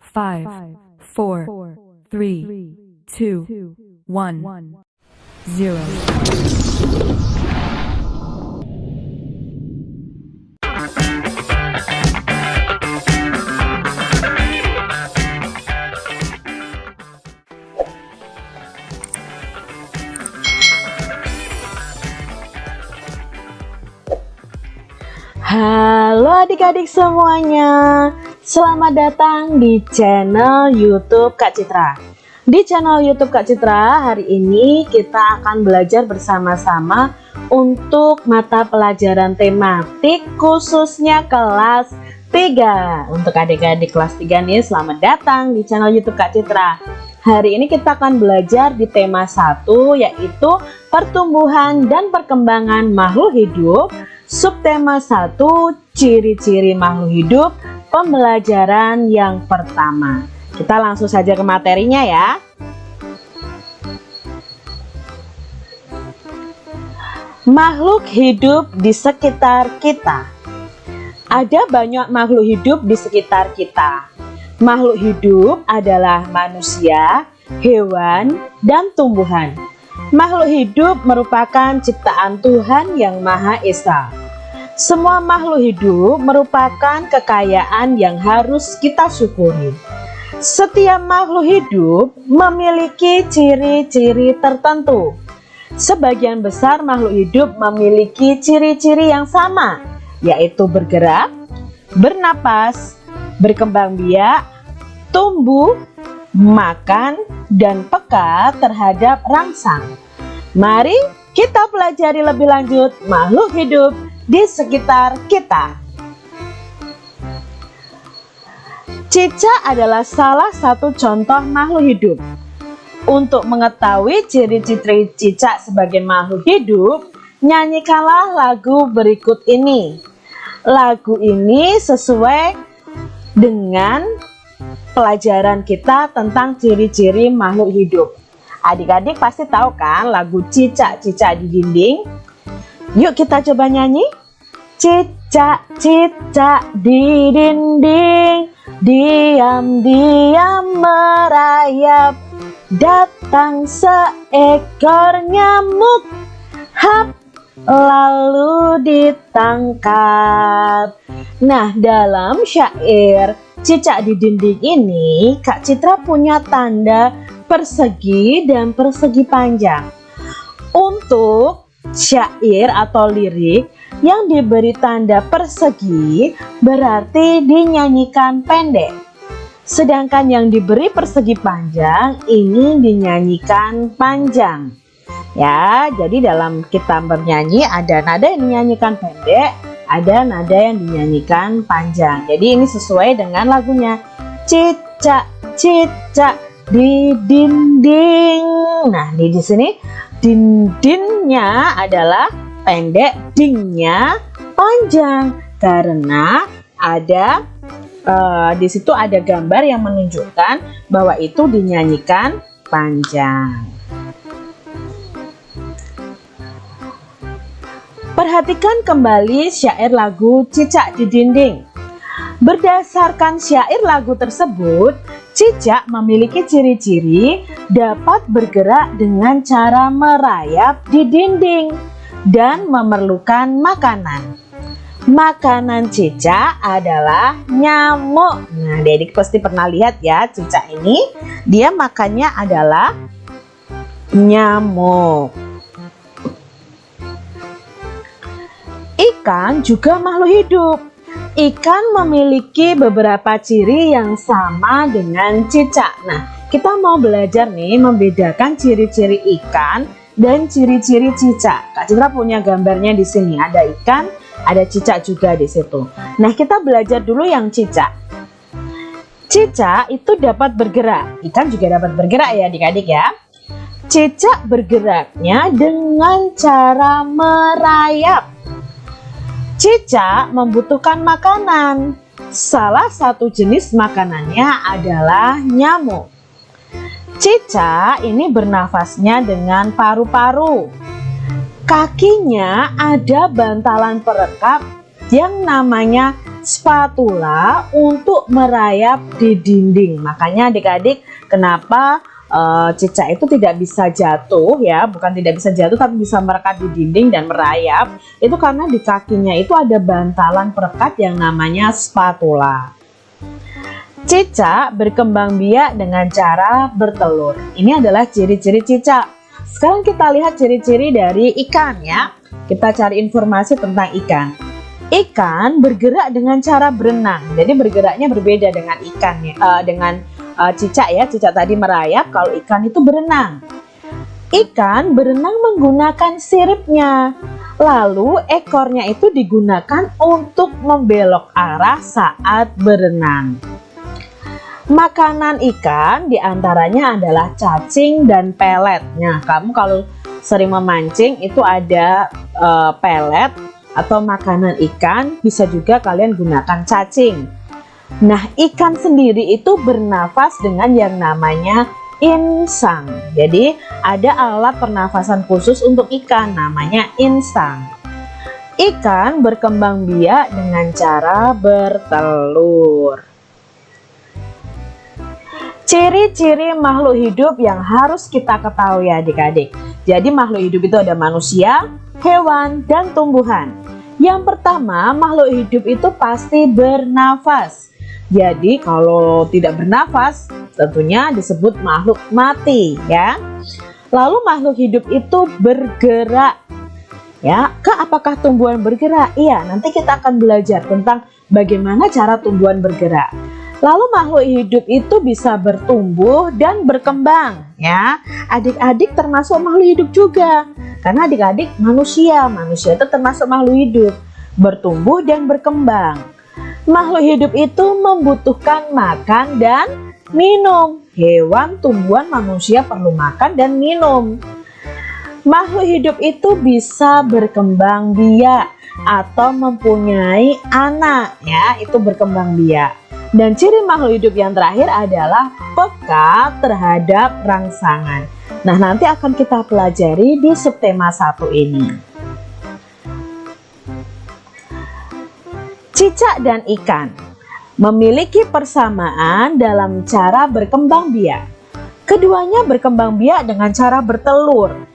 five, four, three, two, one, zero. Halo adik-adik semuanya Selamat datang di channel youtube Kak Citra. Di channel youtube Kak Citra hari ini kita akan belajar bersama-sama Untuk mata pelajaran tematik khususnya kelas 3 Untuk adik-adik kelas 3 nih selamat datang di channel youtube Kak Citra. Hari ini kita akan belajar di tema 1 yaitu pertumbuhan dan perkembangan makhluk hidup. Subtema 1 Ciri-ciri makhluk hidup Pembelajaran yang pertama. Kita langsung saja ke materinya ya. Makhluk hidup di sekitar kita. Ada banyak makhluk hidup di sekitar kita. Makhluk hidup adalah manusia, hewan, dan tumbuhan. Makhluk hidup merupakan ciptaan Tuhan yang Maha Esa. Semua makhluk hidup merupakan kekayaan yang harus kita syukuri. Setiap makhluk hidup memiliki ciri-ciri tertentu. Sebagian besar makhluk hidup memiliki ciri-ciri yang sama, yaitu bergerak, bernapas, berkembang biak, tumbuh, makan, dan peka terhadap rangsang. Mari kita pelajari lebih lanjut makhluk hidup di sekitar kita. Cicak adalah salah satu contoh makhluk hidup. Untuk mengetahui ciri-ciri cicak sebagai makhluk hidup, nyanyikanlah lagu berikut ini. Lagu ini sesuai dengan pelajaran kita tentang ciri-ciri makhluk hidup. Adik-adik pasti tahu kan lagu cicak-cicak di dinding? Yuk kita coba nyanyi. Cicak-cicak di dinding, diam-diam merayap. Datang seekor nyamuk, hap, lalu ditangkap. Nah, dalam syair Cicak di dinding ini, Kak Citra punya tanda persegi dan persegi panjang. Untuk syair atau lirik yang diberi tanda persegi berarti dinyanyikan pendek. Sedangkan yang diberi persegi panjang ini dinyanyikan panjang. Ya, jadi dalam kita bernyanyi ada nada yang dinyanyikan pendek, ada nada yang dinyanyikan panjang. Jadi ini sesuai dengan lagunya. Cicak cicak di dinding. Nah, di di sini dindingnya adalah pendek, dingnya panjang karena ada uh, di situ ada gambar yang menunjukkan bahwa itu dinyanyikan panjang. Perhatikan kembali syair lagu Cicak di Dinding. Berdasarkan syair lagu tersebut, cicak memiliki ciri-ciri dapat bergerak dengan cara merayap di dinding dan memerlukan makanan. Makanan cicak adalah nyamuk. Nah, Dedik pasti pernah lihat ya cicak ini. Dia makannya adalah nyamuk. Ikan juga makhluk hidup. Ikan memiliki beberapa ciri yang sama dengan cicak. Nah, kita mau belajar nih membedakan ciri-ciri ikan dan ciri-ciri cicak. Kak Citra punya gambarnya di sini. Ada ikan, ada cicak juga di situ. Nah, kita belajar dulu yang cicak. Cicak itu dapat bergerak. Ikan juga dapat bergerak ya adik-adik ya. Cicak bergeraknya dengan cara merayap. Cicak membutuhkan makanan. Salah satu jenis makanannya adalah nyamuk. Cicak ini bernafasnya dengan paru-paru. Kakinya ada bantalan perekap yang namanya spatula untuk merayap di dinding. Makanya adik-adik kenapa uh, cicak itu tidak bisa jatuh ya, bukan tidak bisa jatuh tapi bisa merekat di dinding dan merayap. Itu karena di kakinya itu ada bantalan perekat yang namanya spatula. Cicak berkembang biak dengan cara bertelur. Ini adalah ciri-ciri cicak. Sekarang kita lihat ciri-ciri dari ikan ya. Kita cari informasi tentang ikan. Ikan bergerak dengan cara berenang. Jadi bergeraknya berbeda dengan ikan ya, uh, dengan uh, cicak ya. Cicak tadi merayap, kalau ikan itu berenang. Ikan berenang menggunakan siripnya. Lalu ekornya itu digunakan untuk membelok arah saat berenang. Makanan ikan di antaranya adalah cacing dan pelet. Nah, kamu kalau sering memancing itu ada uh, pelet atau makanan ikan, bisa juga kalian gunakan cacing. Nah, ikan sendiri itu bernafas dengan yang namanya insang. Jadi, ada alat pernafasan khusus untuk ikan namanya insang. Ikan berkembang biak dengan cara bertelur. Ciri-ciri makhluk hidup yang harus kita ketahui adik-adik. Jadi makhluk hidup itu ada manusia, hewan, dan tumbuhan. Yang pertama, makhluk hidup itu pasti bernafas. Jadi kalau tidak bernafas, tentunya disebut makhluk mati ya. Lalu makhluk hidup itu bergerak. Ya, ke apakah tumbuhan bergerak? Iya, nanti kita akan belajar tentang bagaimana cara tumbuhan bergerak. Lalu makhluk hidup itu bisa bertumbuh dan berkembang ya. Adik-adik termasuk makhluk hidup juga. Karena adik-adik manusia, manusia itu termasuk makhluk hidup, bertumbuh dan berkembang. Makhluk hidup itu membutuhkan makan dan minum. Hewan, tumbuhan, manusia perlu makan dan minum. Makhluk hidup itu bisa berkembang biak atau mempunyai anak ya, itu berkembang biak. Dan ciri makhluk hidup yang terakhir adalah peka terhadap rangsangan. Nah, nanti akan kita pelajari di subtema 1 ini. Cicak dan ikan memiliki persamaan dalam cara berkembang biak. Keduanya berkembang biak dengan cara bertelur.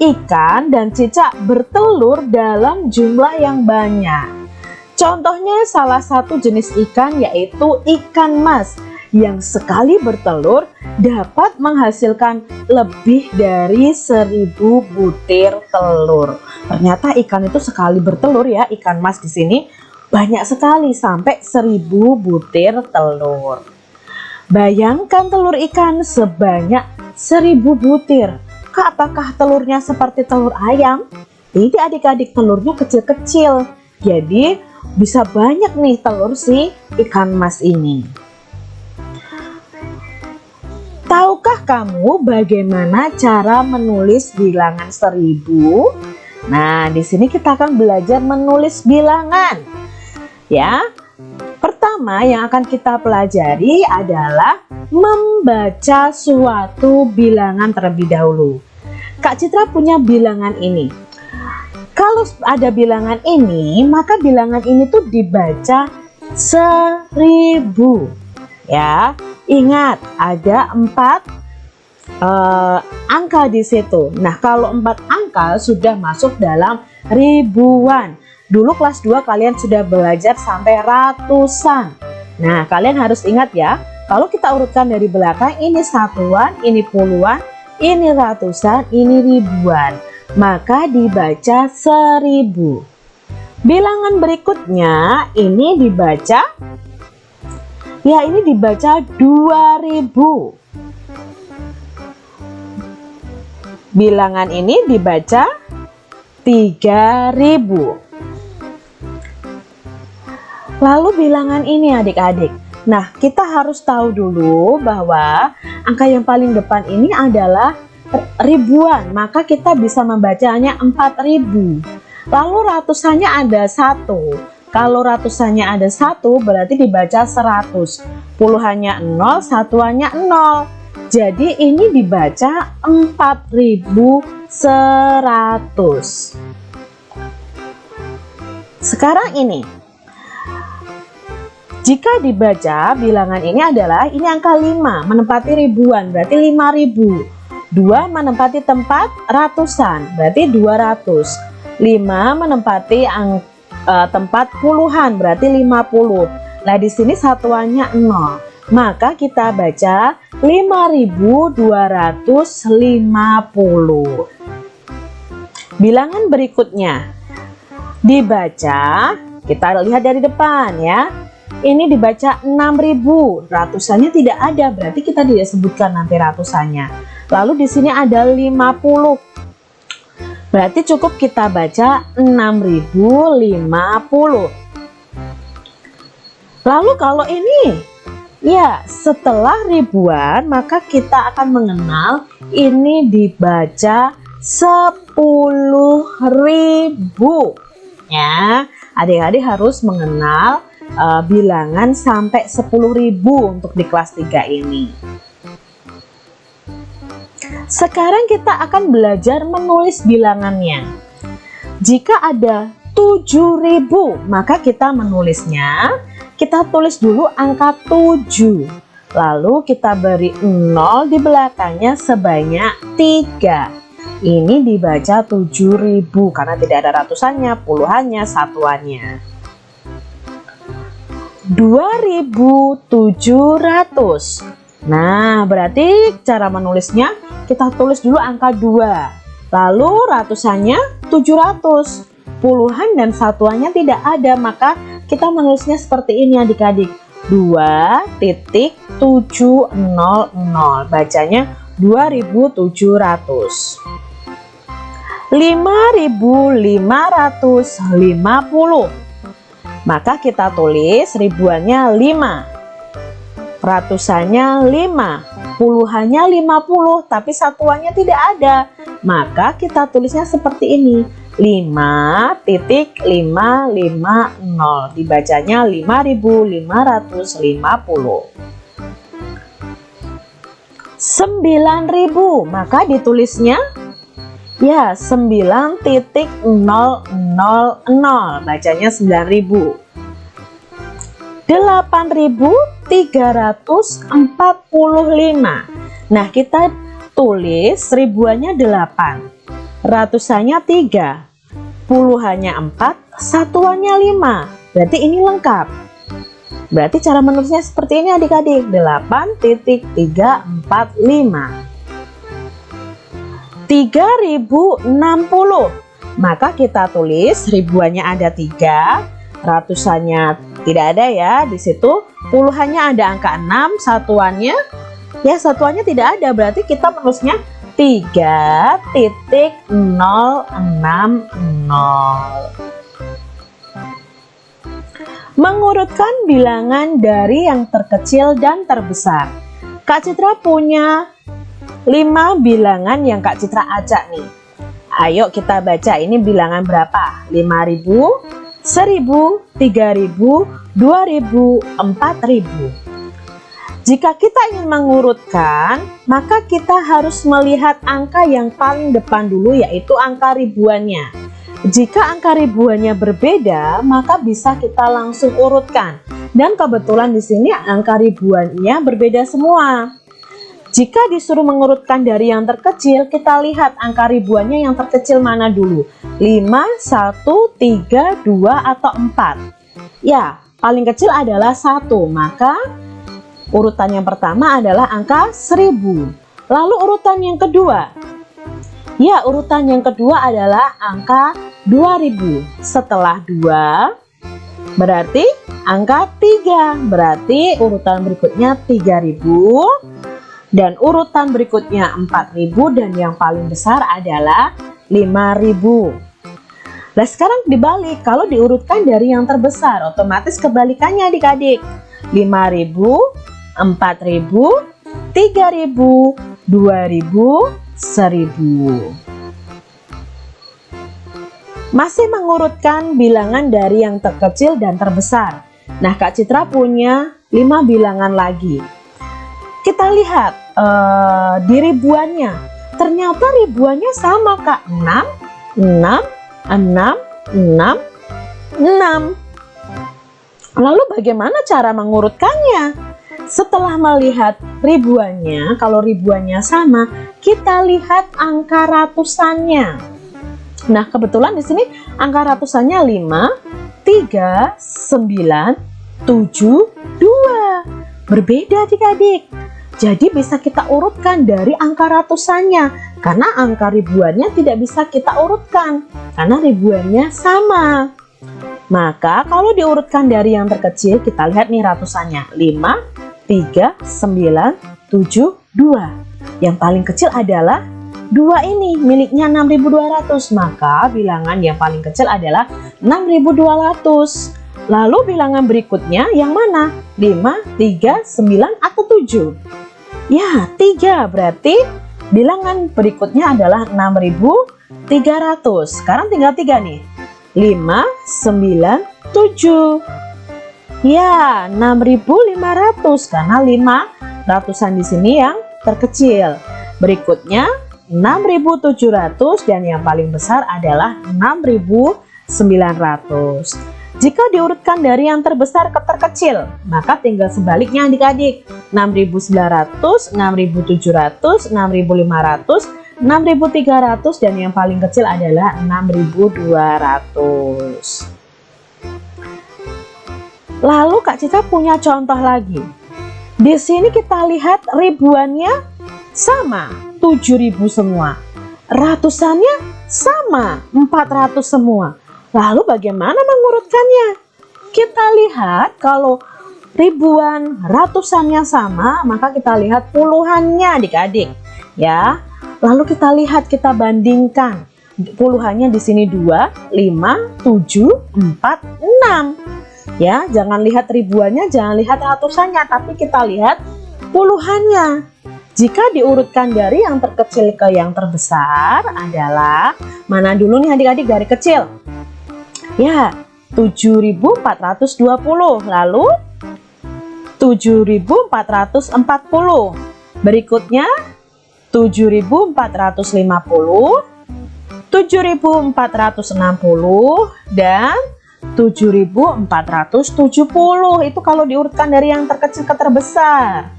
Ikan dan cicak bertelur dalam jumlah yang banyak. Contohnya salah satu jenis ikan yaitu ikan mas yang sekali bertelur dapat menghasilkan lebih dari seribu butir telur. Ternyata ikan itu sekali bertelur ya, ikan mas di sini banyak sekali sampai seribu butir telur. Bayangkan telur ikan sebanyak seribu butir. Kak, apakah telurnya seperti telur ayam? Tidak adik-adik, telurnya kecil-kecil. Jadi bisa banyak nih telur si ikan mas ini. Tahukah kamu bagaimana cara menulis bilangan seribu? Nah, di sini kita akan belajar menulis bilangan. Ya, pertama yang akan kita pelajari adalah membaca suatu bilangan terlebih dahulu. Kak Citra punya bilangan ini. Kalau ada bilangan ini, maka bilangan ini tuh dibaca seribu. Ya, ingat ada empat uh, angka di situ. Nah, kalau empat angka sudah masuk dalam ribuan. Dulu kelas 2 kalian sudah belajar sampai ratusan. Nah, kalian harus ingat ya, kalau kita urutkan dari belakang ini satuan, ini puluhan, ini ratusan, ini ribuan maka dibaca seribu. Bilangan berikutnya ini dibaca ya ini dibaca 2000. Bilangan ini dibaca 3000. Lalu bilangan ini adik-adik. Nah, kita harus tahu dulu bahwa angka yang paling depan ini adalah ribuan. Maka kita bisa membacanya 4000 lalu ratusannya ada satu. Kalau ratusannya ada satu berarti dibaca 100 puluhannya 0 satuannya 0 jadi ini dibaca 4100 sekarang ini Jika dibaca bilangan ini adalah ini angka 5 menempati ribuan berarti 5000. 2 menempati tempat ratusan berarti 200. 5 menempati ang, e, tempat puluhan berarti 50. Nah, di sini satuannya 0. Maka kita baca 5250. Bilangan berikutnya dibaca, kita lihat dari depan ya ini dibaca 6000 ratusannya tidak ada. Berarti kita tidak sebutkan nanti ratusannya. Lalu di sini ada 50 berarti cukup kita baca 6050 lalu kalau ini ya setelah ribuan maka kita akan mengenal ini dibaca 10.000 ya adik-adik harus mengenal uh, bilangan sampai 10.000 untuk di kelas 3 ini. Sekarang kita akan belajar menulis bilangannya. Jika ada 7.000, maka kita menulisnya, kita tulis dulu angka 7. Lalu kita beri 0 di belakangnya sebanyak 3. Ini dibaca 7.000 karena tidak ada ratusannya, puluhannya, satuannya. 2700 Nah berarti cara menulisnya kita tulis dulu angka 2 lalu ratusannya 700 puluhan dan satuannya tidak ada maka kita menulisnya seperti ini adik-adik. 2.700 bacanya 2700 5550 maka kita tulis ribuannya 5 ratusannya 5 puluhannya 50 tapi satuannya tidak ada. Maka kita tulisnya seperti ini. 5.550 dibacanya 5550 9000 maka ditulisnya Ya, 9.000 bacanya 9000. 8345. Nah, kita tulis ribuannya 8. Ratusannya 3. Puluhannya 4, satuannya 5. Berarti ini lengkap. Berarti cara menulisnya seperti ini adik-adik. 8.345. 3060 maka kita tulis ribuannya ada tiga ratusannya tidak ada ya di situ. Puluhannya ada angka 6 satuannya ya satuannya tidak ada. Berarti kita menulisnya 3.060 mengurutkan bilangan dari yang terkecil dan terbesar. Kak Citra punya 5 bilangan yang Kak Citra acak nih. Ayo kita baca ini bilangan berapa? 5000, 1000, 3000, 2000, 4000. Jika kita ingin mengurutkan, maka kita harus melihat angka yang paling depan dulu yaitu angka ribuannya. Jika angka ribuannya berbeda, maka bisa kita langsung urutkan. Dan kebetulan di sini angka ribuannya berbeda semua. Jika disuruh mengurutkan dari yang terkecil, kita lihat angka ribuannya yang terkecil mana dulu. 5, 1, 3, 2, atau 4. Ya, paling kecil adalah 1, maka urutan yang pertama adalah angka 1000. Lalu urutan yang kedua. Ya, urutan yang kedua adalah angka 2000. Setelah 2, berarti angka 3. Berarti urutan berikutnya 3000 dan urutan berikutnya 4000 dan yang paling besar adalah 5000 Nah sekarang dibalik. Kalau diurutkan dari yang terbesar otomatis kebalikannya adik-adik. 5000 4000 3000 2000 1000 masih mengurutkan bilangan dari yang terkecil dan terbesar. Nah, Kak Citra punya 5 bilangan lagi. Kita lihat uh, di ribuannya ternyata ribuannya sama kak 6 6 6 6 6 Lalu bagaimana cara mengurutkannya? Setelah melihat ribuannya, kalau ribuannya sama, kita lihat angka ratusannya. Nah, kebetulan di sini angka ratusannya 5, 3, 9, 7, 2. Berbeda adik-adik. Jadi bisa kita urutkan dari angka ratusannya karena angka ribuannya tidak bisa kita urutkan karena ribuannya sama. Maka kalau diurutkan dari yang terkecil kita lihat nih ratusannya 5, 3, 9, 7, 2. Yang paling kecil adalah 2 ini miliknya 6200 maka bilangan yang paling kecil adalah 6200. Lalu bilangan berikutnya yang mana? 5, 3, 9, atau 7? Ya, 3 berarti bilangan berikutnya adalah 6300. Sekarang tinggal 3 nih. 5, 9, 7. Ya, 6500 karena 5 ratusan di sini yang terkecil. Berikutnya 6700 dan yang paling besar adalah 6900. Jika diurutkan dari yang terbesar ke terkecil, maka tinggal sebaliknya adik-adik. 6.900, 6.700, 6.500, 6.300 dan yang paling kecil adalah 6.200. Lalu Kak Citra punya contoh lagi. Di sini kita lihat ribuannya sama, 7.000 semua. Ratusannya sama, 400 semua. Lalu bagaimana mengurutkannya? Kita lihat kalau ribuan, ratusannya sama, maka kita lihat puluhannya adik-adik. Ya. Lalu kita lihat, kita bandingkan. Puluhannya di sini 2, 5, 7, 4, 6. Ya, jangan lihat ribuannya, jangan lihat ratusannya, tapi kita lihat puluhannya. Jika diurutkan dari yang terkecil ke yang terbesar adalah mana dulu nih adik-adik dari kecil? Ya, 7420. Lalu 7440. Berikutnya 7450, 7460 dan 7470. Itu kalau diurutkan dari yang terkecil ke terbesar.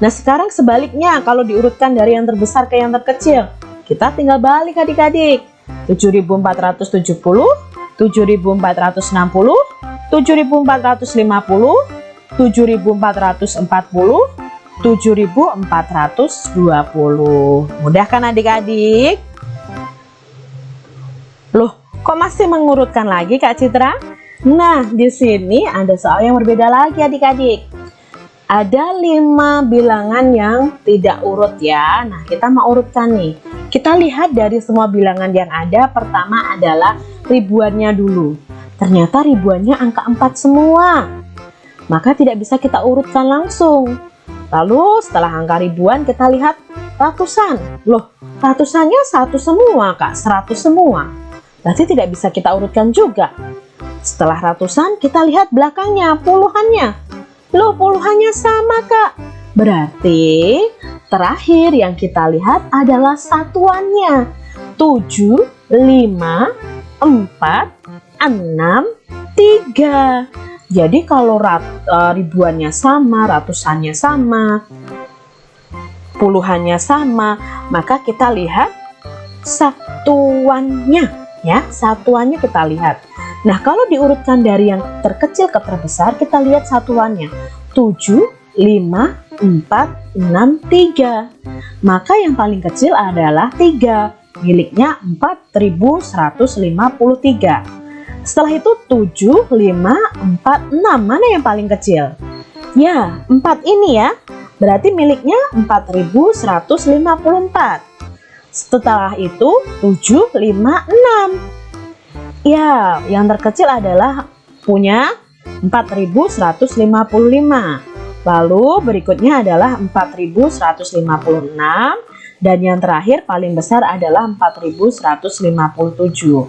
Nah, sekarang sebaliknya kalau diurutkan dari yang terbesar ke yang terkecil, kita tinggal balik adik-adik. 7470 7460, 7450, 7440, 7420. Mudah kan adik-adik? Loh, kok masih mengurutkan lagi Kak Citra? Nah, di sini ada soal yang berbeda lagi adik-adik. Ada lima bilangan yang tidak urut ya. Nah, kita mau urutkan nih. Kita lihat dari semua bilangan yang ada, pertama adalah ribuannya dulu. Ternyata ribuannya angka 4 semua. Maka tidak bisa kita urutkan langsung. Lalu setelah angka ribuan kita lihat ratusan. Loh, ratusannya satu semua kak, 100 semua. Berarti tidak bisa kita urutkan juga. Setelah ratusan kita lihat belakangnya, puluhannya. Loh, puluhannya sama kak. Berarti terakhir yang kita lihat adalah satuannya. 7, 5, 4, 6, 3. Jadi kalau rat, uh, ribuannya sama, ratusannya sama, puluhannya sama, maka kita lihat satuannya ya, satuannya kita lihat. Nah, kalau diurutkan dari yang terkecil ke terbesar, kita lihat satuannya. 7, 5, 4, 6, 3. Maka yang paling kecil adalah 3, miliknya 4153. Setelah itu 7, 5, 4, 6. Mana yang paling kecil? Ya, 4 ini ya. Berarti miliknya 4154. Setelah itu 7, 5, 6. Ya, yang terkecil adalah punya 4155. Lalu berikutnya adalah 4156 dan yang terakhir paling besar adalah 4157.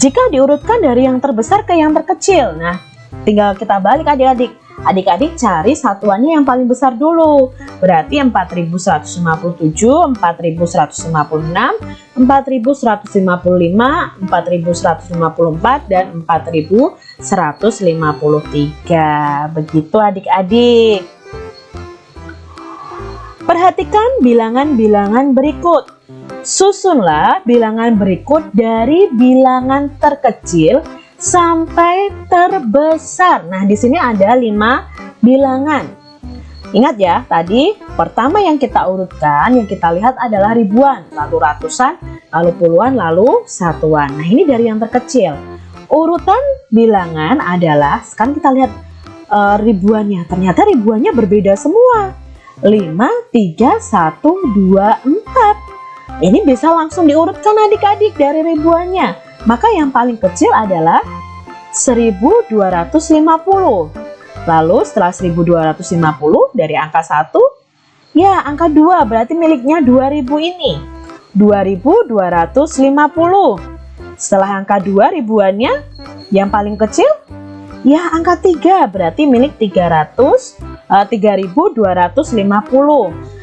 Jika diurutkan dari yang terbesar ke yang terkecil, nah tinggal kita balik adik-adik. Adik-adik cari satuannya yang paling besar dulu. Berarti 4157, 4156, 4155, 4154 dan 4153. Begitu adik-adik. Perhatikan bilangan-bilangan berikut. Susunlah bilangan berikut dari bilangan terkecil sampai terbesar. Nah, di sini ada lima bilangan. Ingat ya, tadi pertama yang kita urutkan, yang kita lihat adalah ribuan, lalu ratusan, lalu puluhan, lalu satuan. Nah, ini dari yang terkecil. Urutan bilangan adalah, sekarang kita lihat uh, ribuannya. Ternyata ribuannya berbeda semua. 5, 3, 1, 2, 4. Ini bisa langsung diurutkan adik-adik dari ribuannya. Maka yang paling kecil adalah 1250. Lalu setelah 1250 dari angka 1, ya angka 2 berarti miliknya 2000 ini. 2250. Setelah angka 2 ribuannya, yang paling kecil, ya angka 3 berarti milik 300, uh, 3250.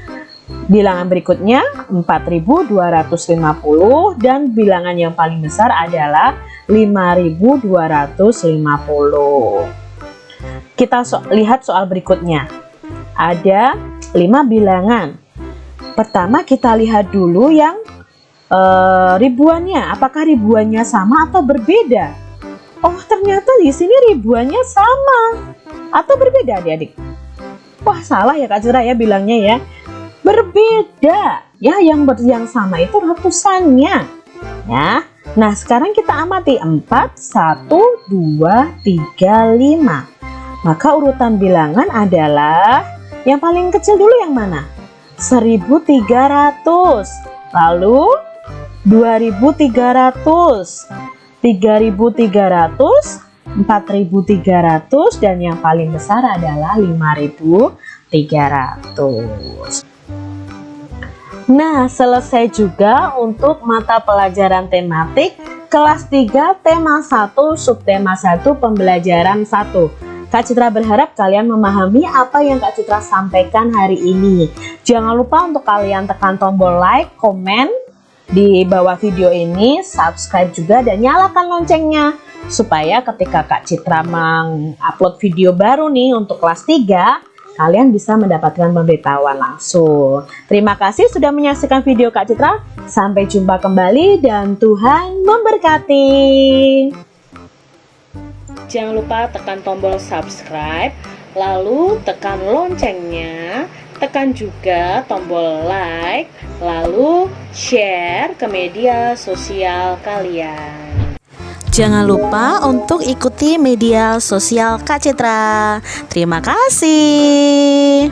Bilangan berikutnya 4250 dan bilangan yang paling besar adalah 5250. Kita so lihat soal berikutnya. Ada 5 bilangan. Pertama kita lihat dulu yang uh, ribuannya. Apakah ribuannya sama atau berbeda? Oh, ternyata di sini ribuannya sama atau berbeda adik-adik. Wah, salah ya Kak Cira ya bilangnya ya berbeda. Ya yang ber yang sama itu ratusannya. Ya. Nah sekarang kita amati. 4 1 2 3 5 maka urutan bilangan adalah yang paling kecil dulu yang mana? 1300 lalu 2300 3300 4300 dan yang paling besar adalah 5300 Nah, selesai juga untuk mata pelajaran tematik kelas 3 tema 1 subtema 1 pembelajaran 1. Kak Citra berharap kalian memahami apa yang Kak Citra sampaikan hari ini. Jangan lupa untuk kalian tekan tombol like, komen di bawah video ini, subscribe juga dan nyalakan loncengnya supaya ketika Kak Citra mengupload video baru nih untuk kelas 3 kalian bisa mendapatkan pemberitahuan langsung. Terima kasih sudah menyaksikan video Kak Citra. Sampai jumpa kembali dan Tuhan memberkati. Jangan lupa tekan tombol subscribe, lalu tekan loncengnya, tekan juga tombol like, lalu share ke media sosial kalian. Jangan lupa untuk ikuti media sosial Kak Citra. Terima kasih.